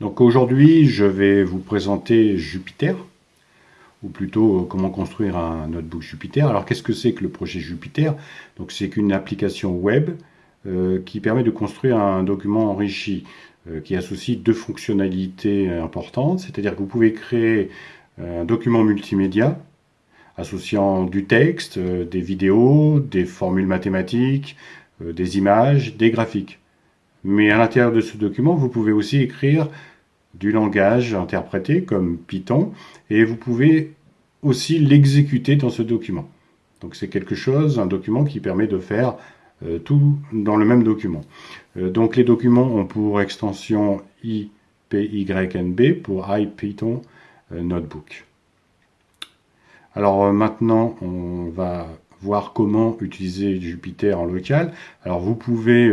Donc aujourd'hui, je vais vous présenter Jupiter, ou plutôt euh, comment construire un notebook Jupiter. Alors qu'est-ce que c'est que le projet Jupiter? Donc c'est qu'une application web euh, qui permet de construire un document enrichi, euh, qui associe deux fonctionnalités importantes, c'est-à-dire que vous pouvez créer un document multimédia associant du texte, des vidéos, des formules mathématiques, des images, des graphiques. Mais à l'intérieur de ce document, vous pouvez aussi écrire du langage interprété comme Python et vous pouvez aussi l'exécuter dans ce document. Donc c'est quelque chose, un document qui permet de faire euh, tout dans le même document. Euh, donc les documents ont pour extension IPYNB pour IPython euh, Notebook. Alors maintenant, on va comment utiliser Jupyter en local. Alors vous pouvez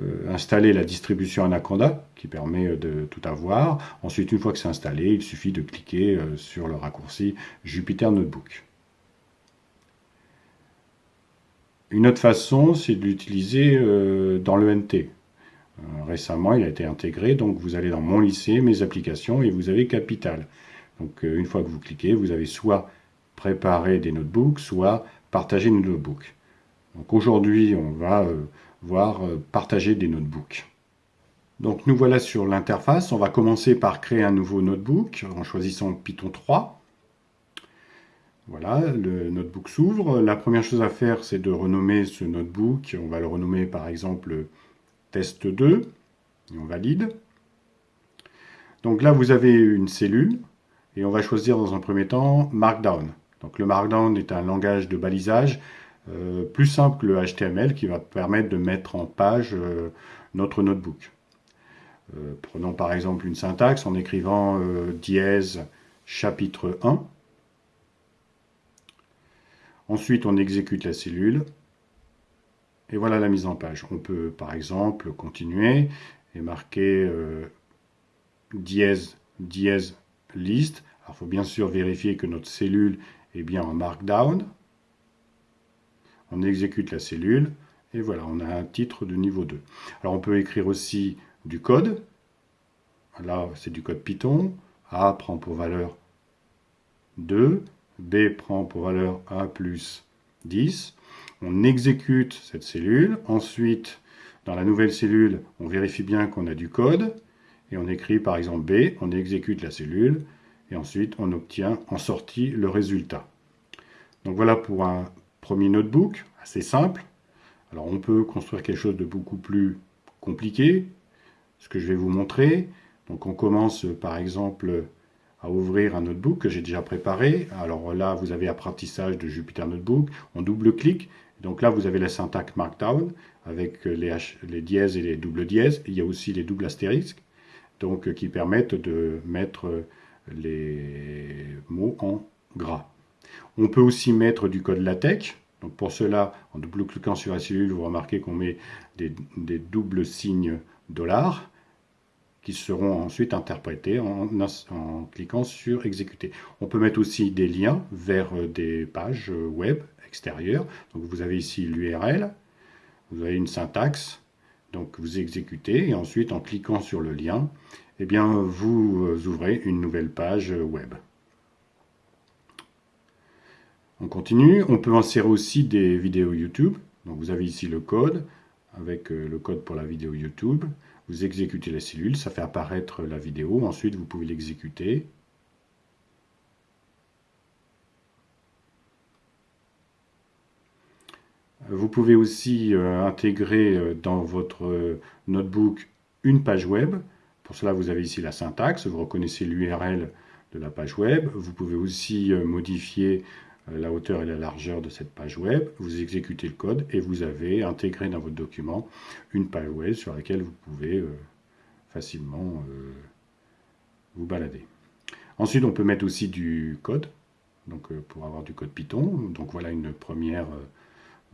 euh, installer la distribution Anaconda, qui permet euh, de tout avoir. Ensuite, une fois que c'est installé, il suffit de cliquer euh, sur le raccourci Jupyter Notebook. Une autre façon, c'est de l'utiliser dans l'ENT. récemment, il a été intégré, donc vous allez dans Mon lycée, Mes applications, et vous avez Capital. Donc une fois que vous cliquez, vous avez soit préparé des notebooks, soit partagé des notebooks. Donc aujourd'hui, on va voir euh, partager des notebooks. Donc nous voilà sur l'interface. On va commencer par créer un nouveau notebook en choisissant Python 3. Voilà, le notebook s'ouvre. La première chose à faire, c'est de renommer ce notebook. On va le renommer par exemple test 2. Et on valide. Donc là, vous avez une cellule. Et on va choisir dans un premier temps Markdown. Donc le Markdown est un langage de balisage euh, plus simple que le HTML qui va permettre de mettre en page euh, notre notebook. Euh, prenons par exemple une syntaxe en écrivant dièse chapitre 1. Ensuite, on exécute la cellule. Et voilà la mise en page. On peut par exemple continuer et marquer dièse, dièse list. Alors, il faut bien sûr vérifier que notre cellule est bien en markdown on exécute la cellule, et voilà, on a un titre de niveau 2. Alors on peut écrire aussi du code, là c'est du code Python, A prend pour valeur 2, B prend pour valeur A plus 10, on exécute cette cellule, ensuite dans la nouvelle cellule, on vérifie bien qu'on a du code, et on écrit par exemple B, on exécute la cellule, et ensuite on obtient en sortie le résultat. Donc voilà pour un Premier notebook, assez simple. Alors on peut construire quelque chose de beaucoup plus compliqué, ce que je vais vous montrer. Donc on commence par exemple à ouvrir un notebook que j'ai déjà préparé. Alors là, vous avez apprentissage de Jupyter Notebook. On double-clique. Donc là, vous avez la syntaxe Markdown avec les, les dièses et les doubles dièses. Il y a aussi les doubles astérisques donc, qui permettent de mettre les mots en gras. On peut aussi mettre du code LaTeX. Donc pour cela, en double-cliquant sur la cellule, vous remarquez qu'on met des, doubles signes dollars qui seront ensuite interprétés en, cliquant sur exécuter. On peut mettre aussi des liens vers euh, des pages euh, web extérieures. Donc vous avez ici l'URL, vous avez une syntaxe, donc vous exécutez et ensuite en cliquant sur le lien, eh bien vous euh, ouvrez une nouvelle page web. On continue, on peut insérer aussi des vidéos YouTube. Donc vous avez ici le code, avec euh, le code pour la vidéo YouTube. Vous exécutez la cellule, ça fait apparaître la vidéo. Ensuite, vous pouvez l'exécuter. Vous pouvez aussi euh, intégrer euh, dans votre notebook une page web. Pour cela, vous avez ici la syntaxe. Vous reconnaissez l'URL de la page web. Vous pouvez aussi modifier euh, la hauteur et la largeur de cette page web, vous exécutez le code et vous avez intégré dans votre document une page web sur laquelle vous pouvez euh, facilement euh, vous balader. Ensuite, on peut mettre aussi du code, donc pour avoir du code Python. Donc voilà une première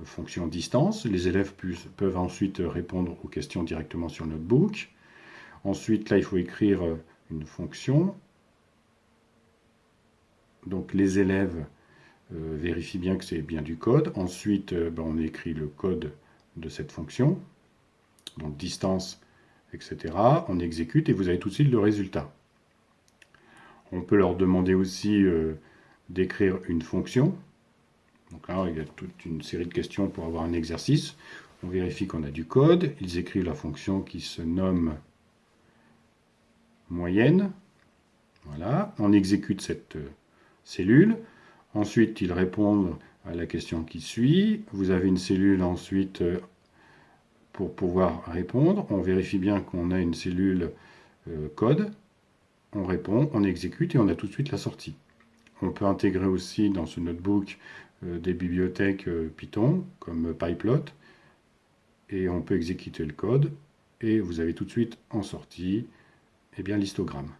fonction distance. Les élèves peuvent ensuite répondre aux questions directement sur le notebook. Ensuite, là, il faut écrire une fonction. Donc les élèves euh, vérifie bien que c'est bien du code. Ensuite, euh, ben, on écrit le code de cette fonction. Donc distance etc. On exécute et vous avez tout de suite le résultat. On peut leur demander aussi euh, d'écrire une fonction. Donc là, il y a toute une série de questions pour avoir un exercice. On vérifie qu'on a du code. Ils écrivent la fonction qui se nomme moyenne. Voilà, on exécute cette euh, cellule. Ensuite, ils répondent à la question qui suit. Vous avez une cellule ensuite euh, pour pouvoir répondre. On vérifie bien qu'on a une cellule euh, code. On répond, on exécute et on a tout de suite la sortie. On peut intégrer aussi dans ce notebook des bibliothèques Python comme PyPlot et on peut exécuter le code et vous avez tout de suite en sortie eh bien, l'histogramme.